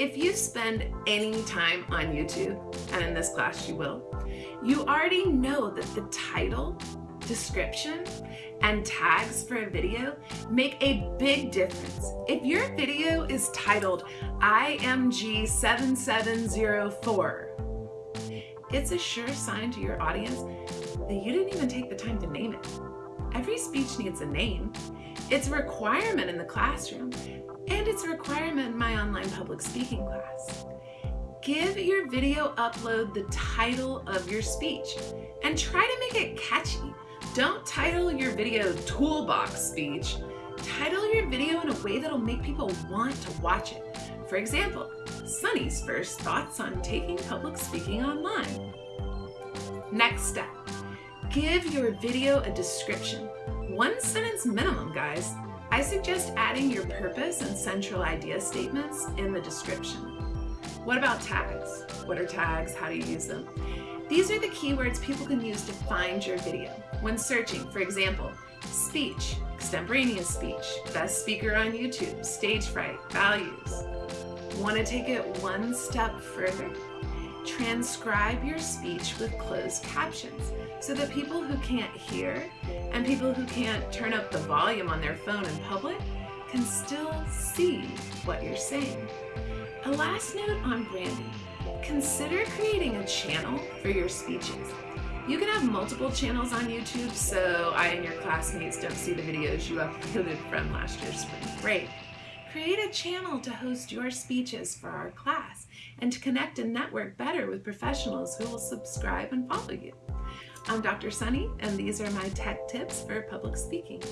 If you spend any time on YouTube, and in this class you will, you already know that the title, description, and tags for a video make a big difference. If your video is titled IMG7704, it's a sure sign to your audience that you didn't even take the time to name it. Every speech needs a name. It's a requirement in the classroom and it's a requirement in my online public speaking class. Give your video upload the title of your speech and try to make it catchy. Don't title your video toolbox speech. Title your video in a way that'll make people want to watch it. For example, Sunny's first thoughts on taking public speaking online. Next step, give your video a description. One sentence minimum, guys. I suggest adding your purpose and central idea statements in the description. What about tags? What are tags? How do you use them? These are the keywords people can use to find your video. When searching, for example, speech, extemporaneous speech, best speaker on YouTube, stage fright, values. Want to take it one step further? Transcribe your speech with closed captions so that people who can't hear and people who can't turn up the volume on their phone in public can still see what you're saying. A last note on branding. Consider creating a channel for your speeches. You can have multiple channels on YouTube so I and your classmates don't see the videos you uploaded from last year's spring break. Create a channel to host your speeches for our class and to connect and network better with professionals who will subscribe and follow you. I'm Dr. Sunny, and these are my tech tips for public speaking.